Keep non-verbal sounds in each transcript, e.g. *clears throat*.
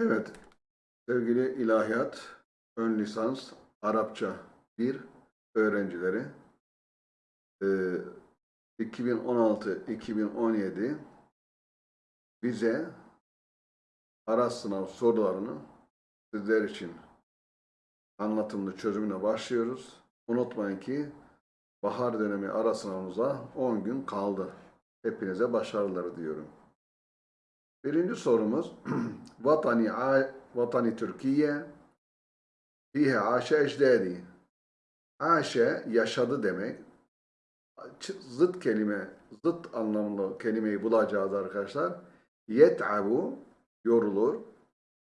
Evet, sevgili ilahiyat, ön lisans, Arapça 1 öğrencileri e, 2016-2017 bize ara sınav sorularını sizler için anlatımlı çözümüne başlıyoruz. Unutmayın ki bahar dönemi ara sınavımıza 10 gün kaldı. Hepinize başarılar diyorum. Birinci sorumuz *clears throat* Vatani, Vatani Türkiye Fihe aşe ecdadi Aşe yaşadı demek. Zıt kelime, zıt anlamlı kelimeyi bulacağız arkadaşlar. Yet'abu yorulur.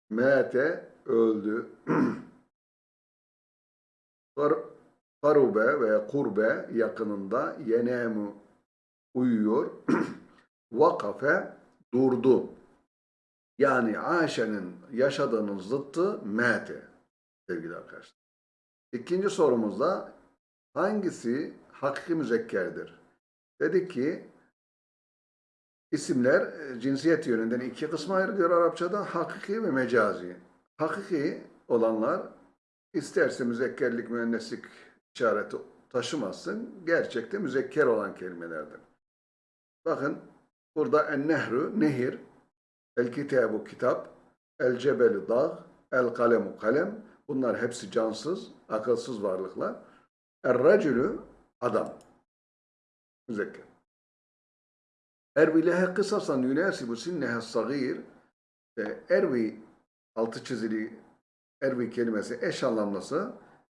Mete öldü. Kar- Karube veya kurbe yakınında yenemu uyuyor. *clears throat* Vakafe durdu. Yani Ayşe'nin yaşadığının zıttı mete sevgili arkadaşlar. İkinci sorumuzda hangisi hakiki müzekkerdir? Dedik ki isimler e, cinsiyet yönünden iki kısma ayrılıyor Arapçada. Hakiki ve mecazi. Hakiki olanlar isterse müzekkerlik, müenneslik işareti taşımasın. Gerçekte müzekker olan kelimelerdir. Bakın burada en-nehru, nehir, el-kitabu kitap, el-cebelu dağ, el-kalemu kalem. Bunlar hepsi cansız, akılsız varlıklar. Er-racülü adam. Müzekker. Ervi lehe kısasan yunasibu sinnehe sagir. E, Ervi altı çizili ervi kelimesi eş anlamlısı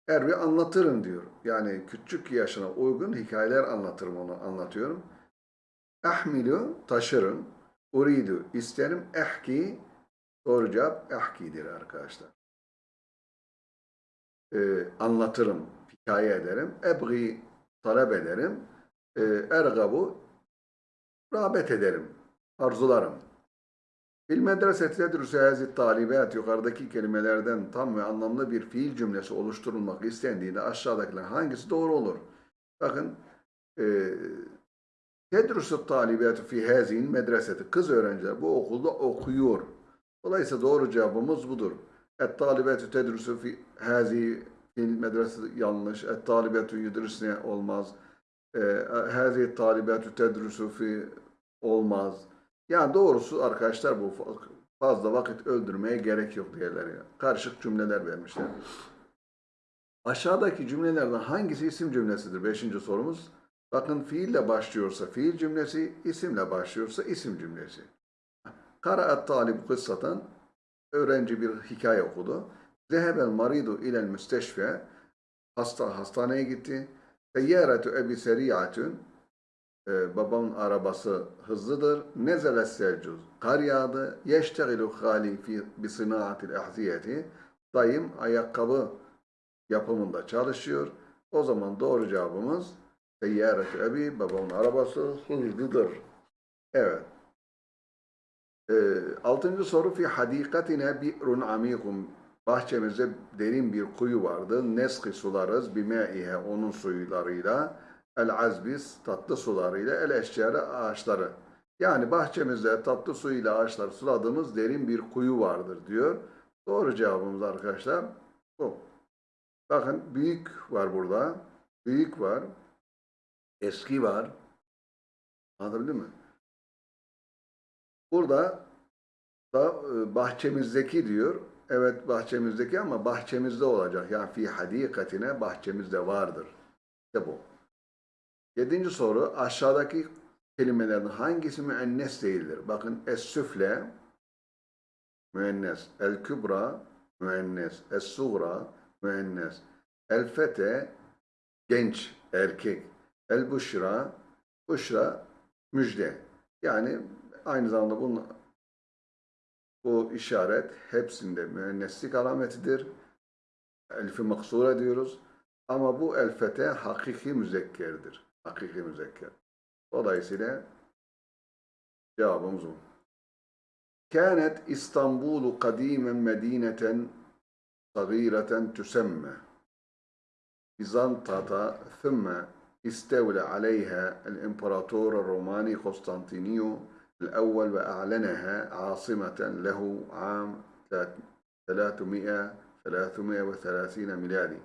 ervi anlatırım diyor. Yani küçük yaşına uygun hikayeler anlatırım onu anlatıyorum. Ahmilu taşırım. Uridu isterim. Ehki doğru cevap ehkidir arkadaşlar. Ee, anlatırım, hikaye ederim. Ebgi talep ederim. Ee, ergabu rağbet ederim, arzularım. Fil medreseti tedrusu hazi talibat yukarıdaki kelimelerden tam ve anlamlı bir fiil cümlesi oluşturulmak istendiğinde aşağıdakiler hangisi doğru olur? Bakın e, tedrusu talibatu fi hazin medreseti kız öğrenciler bu okulda okuyor. Dolayısıyla doğru cevabımız budur. Et talibatu tedrusu fi hazi fil medreseti yanlış. Et talibatu yudrisne olmaz. E, hazi talibatu tedrusu fi olmaz. Yani doğrusu arkadaşlar bu fazla vakit öldürmeye gerek yok ya. Karışık cümleler vermişler. Aşağıdaki cümlelerden hangisi isim cümlesidir? Beşinci sorumuz. Bakın fiille başlıyorsa fiil cümlesi, isimle başlıyorsa isim cümlesi. Karaat talib kıssatan öğrenci bir hikaye okudu. Zehebel maridu ilel müsteşfe hasta hastaneye gitti. Seyyaretu ebi seriyatun ee, babamın arabası hızlıdır. Nezele selcuz. Kar yağdı. Yeştegilu hali fi bi sınaatil ahziyeti. Dayım ayakkabı yapımında çalışıyor. O zaman doğru cevabımız Seyyaret ebi babamın arabası hızlıdır. Evet. Ee, altıncı soru fi hadikatine bi'run amikum. Bahçemizde derin bir kuyu vardı. Neski sularız bimeihe onun suylarıyla. El azbis tatlı sularıyla el eşcara ağaçları. Yani bahçemizde tatlı suyuyla ağaçları suladığımız derin bir kuyu vardır diyor. Doğru cevabımız arkadaşlar bu. Bakın büyük var burada. Büyük var. Eski var. Anlatabildim mi? Burada da e, bahçemizdeki diyor. Evet bahçemizdeki ama bahçemizde olacak. Yani fi hadikatine bahçemizde vardır. İşte bu. Yedinci soru aşağıdaki kelimelerden hangisi müennes değildir? Bakın es-süfle müennes, el-kübra müennes, es-suğra müennes, el-fete genç, erkek, El Buşra, Buşra müjde. Yani aynı zamanda bunun, bu işaret hepsinde müenneslik alametidir. Elfi maksura diyoruz. Ama bu el fete hakiki müzekkerdir. Hakiki müzekker. Dolayısıyla cevabımız bu. Kânet İstanbul'u kadîmen medîneten sagîreten tüsemme. Bizanta'da thümme استولى عليها الإمبراطور الروماني قسطنطينيو الأول وأعلنها عاصمة له عام 300 330 ميلادي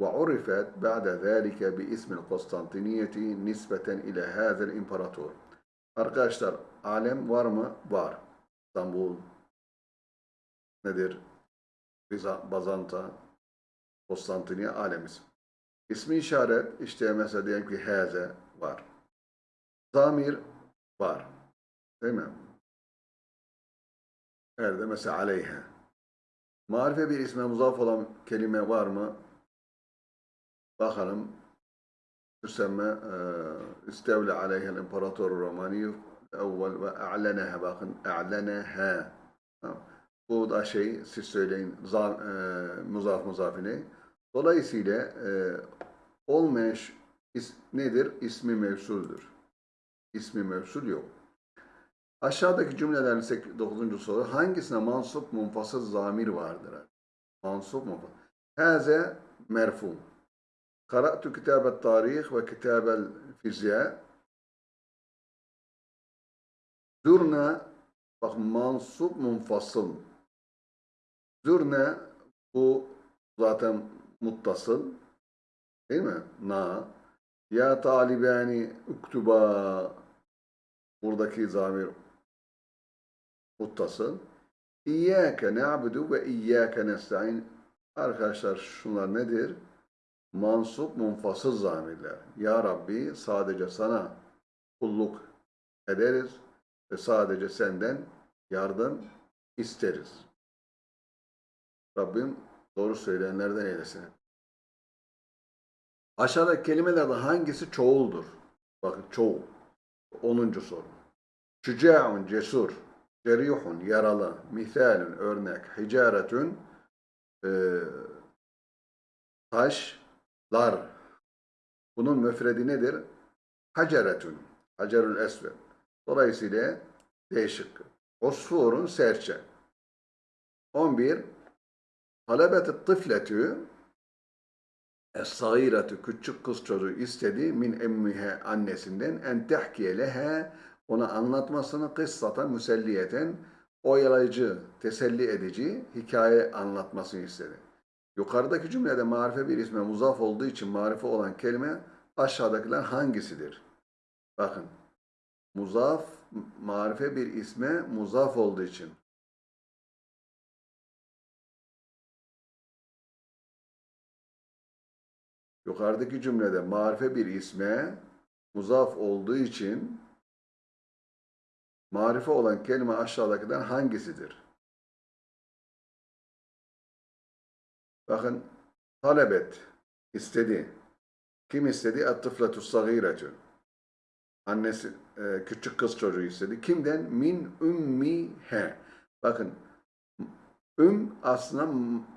وعرفت بعد ذلك باسم القسطنطينية نسبة إلى هذا الإمبراطور. Arkadaşlar alem var mı? Var. İstanbul Bazanta, Konstantiniye alem ismi. İsmi işaret işte mesela diyelim ki heze var. Zamir var. Değil mi? Nerede? Mesela aleyhe. Marife bir isme muzaf olan kelime var mı? Bakalım. Tüsemme istevle aleyhel imparator romani evvel ve a'leneha bakın a'leneha. Tamam. Bu da şey siz söyleyin zam, e, muzaf muzafine. Dolayısıyla e, ş- is, nedir? İsmi mevsuldür. İsmi mevsul yok. Aşağıdaki cümlelerin 9. soru hangisine mansup munfasıl zamir vardır? Mansup munfasıl. Haze merfu. Karatu kitabet tarih ve kitabel fizya. Zurna bak mansup munfasıl. Zurna bu zaten muttasıl. Değil mi? Na. Ya talibani uktuba buradaki zamir muttasıl. İyyâke na'budu ve iyyâke nesta'in. Arkadaşlar şunlar nedir? Mansup munfasıl zamirler. Ya Rabbi sadece sana kulluk ederiz ve sadece senden yardım isteriz. Rabbim doğru söyleyenlerden eylesin. Aşağıdaki kelimelerden hangisi çoğuldur? Bakın çoğul. 10. soru. Şüca'un cesur, cerihun yaralı, misalün örnek, hicaretün e, taşlar. Bunun müfredi nedir? Haceretün, hacerül esved. Dolayısıyla D şıkkı. Osfurun serçe. 11. Talebet tıfletü Es-sagiratü küçük kız çocuğu istedi min emmihe annesinden en tehkiye leha ona anlatmasını kıssatan müselliyeten oyalayıcı, teselli edici hikaye anlatmasını istedi. Yukarıdaki cümlede marife bir isme muzaf olduğu için marife olan kelime aşağıdakiler hangisidir? Bakın. Muzaf, marife bir isme muzaf olduğu için. Yukarıdaki cümlede marife bir isme muzaf olduğu için marife olan kelime aşağıdakilerden hangisidir? Bakın talebet istedi. Kim istedi? Et-tıfletu sagiretü. Annesi e, küçük kız çocuğu istedi. Kimden? Min ümmihe. Bakın üm aslında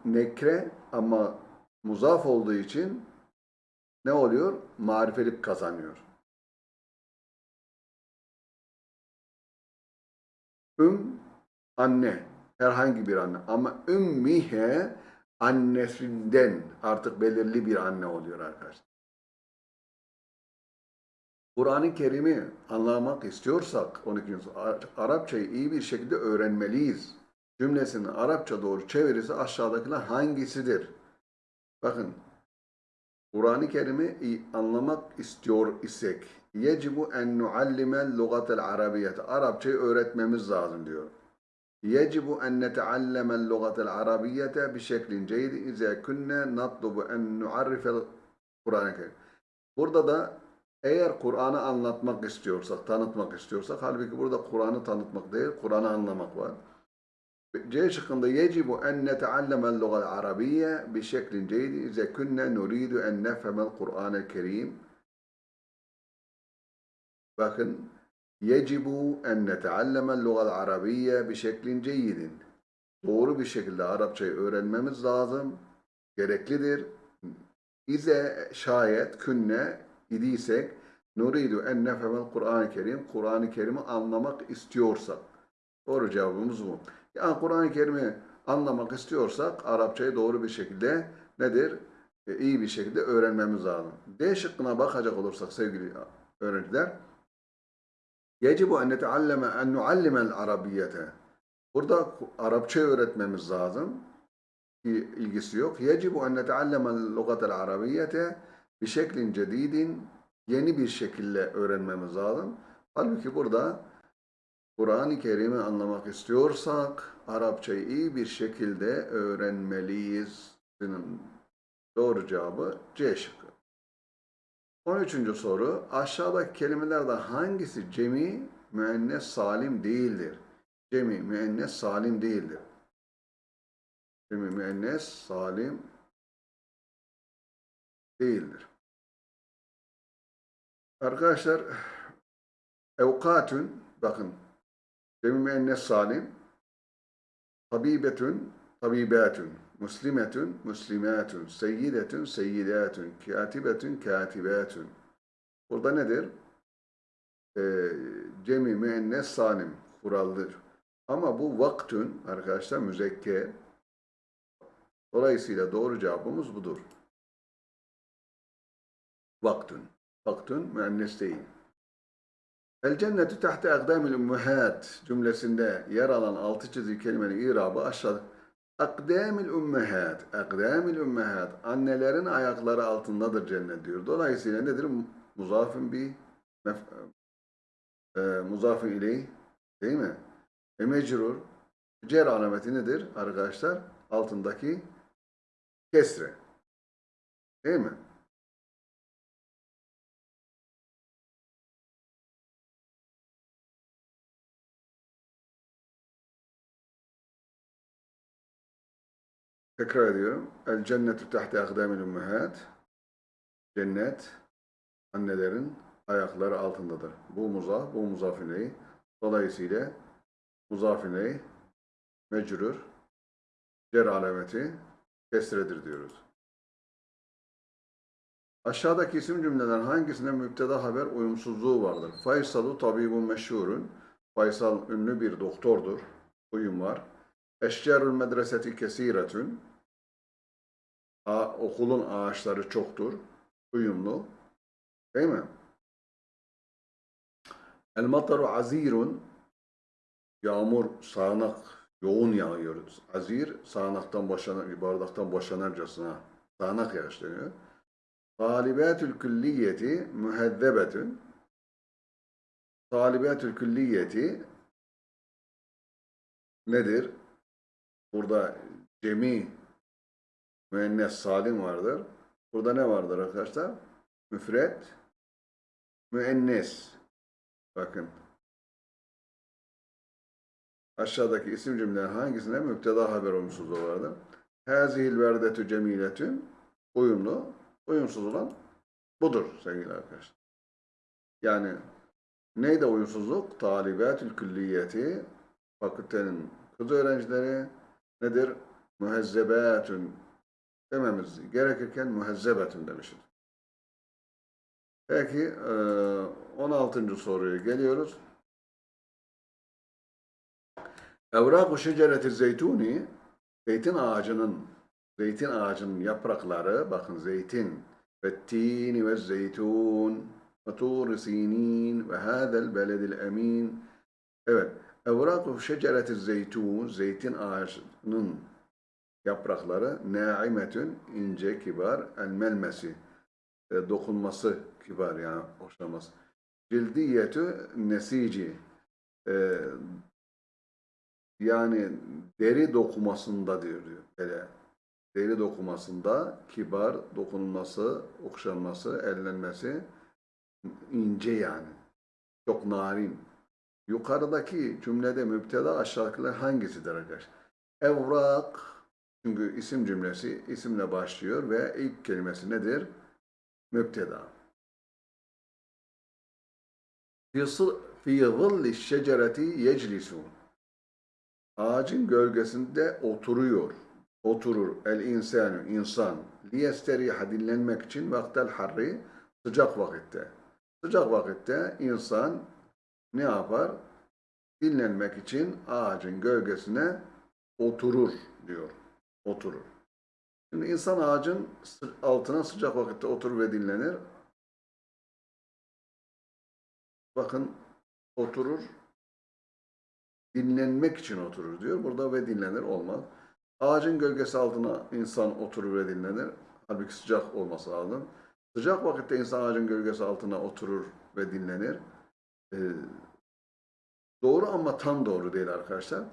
nekre ama muzaf olduğu için ne oluyor? Marifelik kazanıyor. Üm anne, herhangi bir anne ama ümmihe annesinden artık belirli bir anne oluyor arkadaşlar. Kur'an-ı Kerim'i anlamak istiyorsak 12. soru, Ar- Arapçayı iyi bir şekilde öğrenmeliyiz. Cümlesinin Arapça doğru çevirisi aşağıdakiler hangisidir? Bakın Kur'an-ı Kerim'i anlamak istiyor isek yecibu en nuallimel lugatel arabiyete Arapçayı öğretmemiz lazım diyor. Yecibu en neteallemel lugatel arabiyete bi şeklin ceydi izâ kunne natlubu en nuarrifel Kur'an-ı Kerim. Burada da eğer Kur'an'ı anlatmak istiyorsak, tanıtmak istiyorsak, halbuki burada Kur'an'ı tanıtmak değil, Kur'an'ı anlamak var. C şıkkında yecibu en neteallemel lugal arabiyye bi şeklin ceydi ize kunne nuridu en nefhemel Kur'an-ı Kerim. Bakın, yecibu en neteallemel lugal arabiyye bi şeklin ceyyidin. Doğru bir şekilde Arapçayı öğrenmemiz lazım, gereklidir. İze şayet künne idiysek nuridu en nefhemel Kur'an-ı Kerim. Kur'an-ı Kerim'i anlamak istiyorsak. Doğru cevabımız bu. Yani Kur'an-ı Kerim'i anlamak istiyorsak Arapçayı doğru bir şekilde nedir? E, iyi bir şekilde öğrenmemiz lazım. D şıkkına bakacak olursak sevgili öğrenciler Yecibu en netealleme en nuallimel arabiyete Burada Arapça öğretmemiz lazım. Ki ilgisi yok. Yecibu en neteallemel lugatel arabiyyete bir şeklin cedidin yeni bir şekilde öğrenmemiz lazım. Halbuki burada Kur'an-ı Kerim'i anlamak istiyorsak Arapçayı iyi bir şekilde öğrenmeliyiz. Doğru cevabı C şıkkı. 13. soru. Aşağıdaki kelimelerden hangisi cemi müennes salim değildir? Cemi müennes salim değildir. Cemi müennes salim değildir. Arkadaşlar evkatün bakın cemi müennes salim tabibetün tabibatün muslimetün muslimatün seyyidetün seyyidatün katibetün katibatün burada nedir? Ee, cemi müennes salim kuraldır. Ama bu vaktün arkadaşlar müzekker. Dolayısıyla doğru cevabımız budur. Vaktün. Vaktün müennes değil. El cennetü tahte akdamil ummehat cümlesinde yer alan altı çizgi kelimenin irabı aşağıda. Akdamil ummehat. Akdamil ummehat. Annelerin ayakları altındadır cennet diyor. Dolayısıyla nedir? Muzafın bir e, muzafın ileyh değil mi? E mecrur. Cer alameti nedir arkadaşlar? Altındaki kesre. Değil mi? Tekrar ediyorum. El cennetu tahte akdamil ummehat. Cennet annelerin ayakları altındadır. Bu muzaf, bu muzafineyi. Dolayısıyla muzafineyi mecrur, cer alameti kesredir diyoruz. Aşağıdaki isim cümleden hangisinde müpteda haber uyumsuzluğu vardır? Faysalu tabibun meşhurun. Faysal ünlü bir doktordur. Uyum var. Eşcarul medreseti kesiretün. Okulun ağaçları çoktur. Uyumlu. Değil mi? El mataru azirun. Yağmur sağanak, yoğun yağıyor. Azir sağanaktan boşanan, bardaktan boşanırcasına sağanak yağış deniyor. Talibatül külliyeti mühezzebetün. Talibatül külliyeti nedir? Burada cemi müennes salim vardır. Burada ne vardır arkadaşlar? Müfret müennes. Bakın. Aşağıdaki isim cümlelerin hangisinde müpteda haber olumsuzluğu vardır? Hazihil verdetü cemiletün uyumlu, uyumsuz olan budur sevgili arkadaşlar. Yani neyde uyumsuzluk? Talibatül külliyeti fakültenin kız öğrencileri nedir? Mühezzebatün dememiz gerekirken mühezzebetün demişiz. Peki 16. soruya geliyoruz. Evrak-ı şecereti zeytuni zeytin ağacının zeytin ağacının yaprakları bakın zeytin ve tini ve zeytun ve tur sinin ve hadel beledil emin evet evrak-ı şecereti zeytun zeytin ağacının yaprakları naimetün ince kibar el melmesi e, dokunması kibar yani hoşlanması cildiyetü nesici e, yani deri dokumasında diyor diyor. Böyle deri dokumasında kibar dokunulması, okşanması, ellenmesi ince yani. Çok narin. Yukarıdaki cümlede müpteda aşağıdakiler hangisidir arkadaşlar? Evrak çünkü isim cümlesi isimle başlıyor ve ilk kelimesi nedir? Müpteda. Fi zilli şecereti yeclisun Ağacın gölgesinde oturuyor. Oturur. El insanı, insan. Liyesteriha dinlenmek için vaktel harri sıcak vakitte. Sıcak vakitte insan ne yapar? Dinlenmek için ağacın gölgesine oturur diyor. Oturur. Şimdi insan ağacın altına sıcak vakitte oturur ve dinlenir. Bakın oturur dinlenmek için oturur diyor. Burada ve dinlenir olmaz. Ağacın gölgesi altına insan oturur ve dinlenir. Halbuki sıcak olması lazım. Sıcak vakitte insan ağacın gölgesi altına oturur ve dinlenir. Ee, doğru ama tam doğru değil arkadaşlar.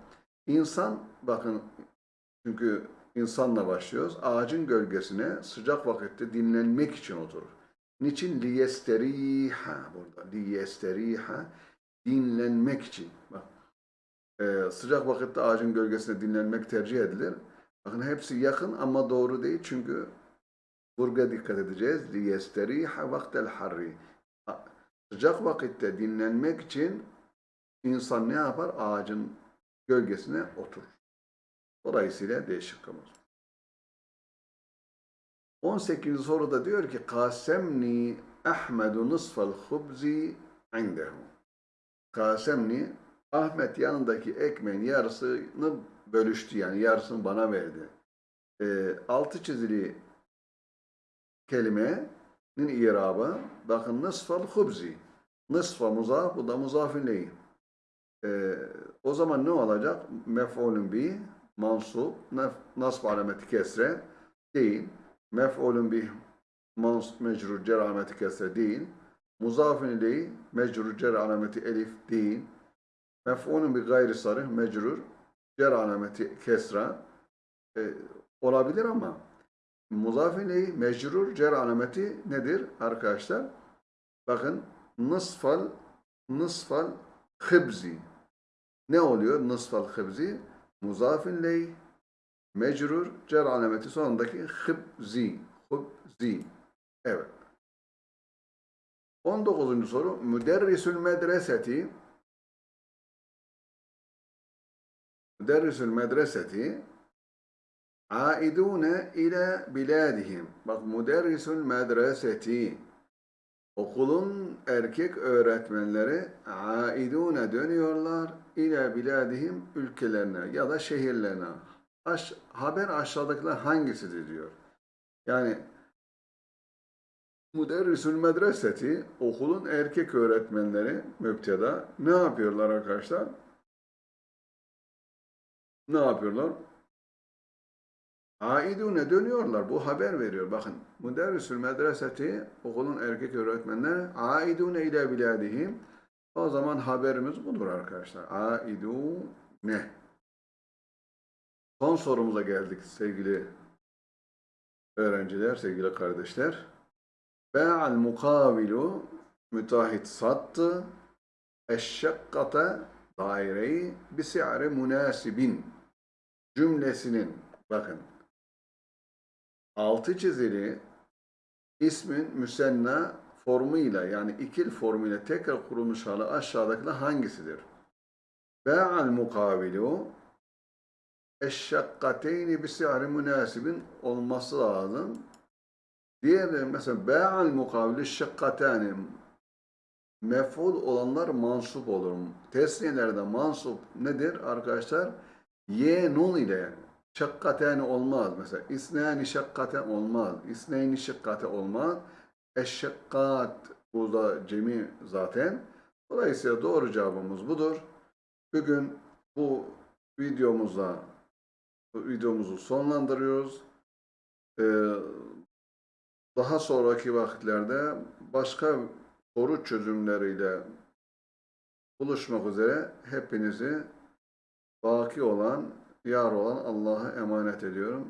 İnsan bakın çünkü insanla başlıyoruz. Ağacın gölgesine sıcak vakitte dinlenmek için oturur. Niçin? Liyesteriha burada. Liyesteriha dinlenmek için. Bak. Ee, sıcak vakitte ağacın gölgesinde dinlenmek tercih edilir. Bakın hepsi yakın ama doğru değil çünkü Burga dikkat edeceğiz. Liyesteriha vaktel harri. Sıcak vakitte dinlenmek için insan ne yapar? Ağacın gölgesine oturur. Dolayısıyla değişik kılır. 18. soruda diyor ki Kasemni Ahmedu nısfal hubzi indehu. Kasemni Ahmet yanındaki ekmeğin yarısını bölüştü yani yarısını bana verdi. E, altı çizili kelimenin irabı bakın nısfal hubzi. Nısfa muzaf bu da muzafin leyh. E, o zaman ne olacak? Mef'ulün bi mansup nef- nasb alameti kesre değil. Mef'ulün bi mans mecrur cer alameti kesre değil. Muzafin ileyh mecrur cer alameti elif değil. Mef'ulün bi gayri sarih mecrur cer alameti kesra e, olabilir ama muzafin mecrur cer alameti nedir arkadaşlar? Bakın nısfal nısfal hıbzi ne oluyor? Nısfal hıbzi muzafin ley mecrur cer alameti sonundaki hıbzi hıbzi evet 19. soru müderrisül medreseti müderrisül medreseti aidune ile biladihim bak müderrisül medreseti Okulun erkek öğretmenleri aidune dönüyorlar ile biladihim ülkelerine ya da şehirlerine. Aş, haber aşağıdakiler hangisidir diyor. Yani müderrisül medreseti okulun erkek öğretmenleri müpteda ne yapıyorlar arkadaşlar? Ne yapıyorlar? Aidune dönüyorlar. Bu haber veriyor. Bakın. Müderrisül medreseti okulun erkek öğretmenleri aidune ile biladihim. O zaman haberimiz budur arkadaşlar. Aidune. Son sorumuza geldik sevgili öğrenciler, sevgili kardeşler. Be'al mukavilu müteahhit sattı. Eşşakkata daireyi bisi'ri münasibin cümlesinin bakın altı çizili ismin müsenna formuyla yani ikil formuyla tekrar kurulmuş hali aşağıdakiler hangisidir? Be'al mukavilu eşşakkateyni bisi'ri münasibin olması lazım. Diğerleri mesela be'al mukavilu şakkatani mef'ul olanlar mansup olur. Tesniyelerde mansup nedir arkadaşlar? Ye nun ile şakkaten olmaz. Mesela isnani şakkaten olmaz. İsneyni şakkate olmaz. Eşşakkat burada cemi zaten. Dolayısıyla doğru cevabımız budur. Bugün bu videomuzda bu videomuzu sonlandırıyoruz. Ee, daha sonraki vakitlerde başka soru çözümleriyle buluşmak üzere hepinizi baki olan, yar olan Allah'a emanet ediyorum.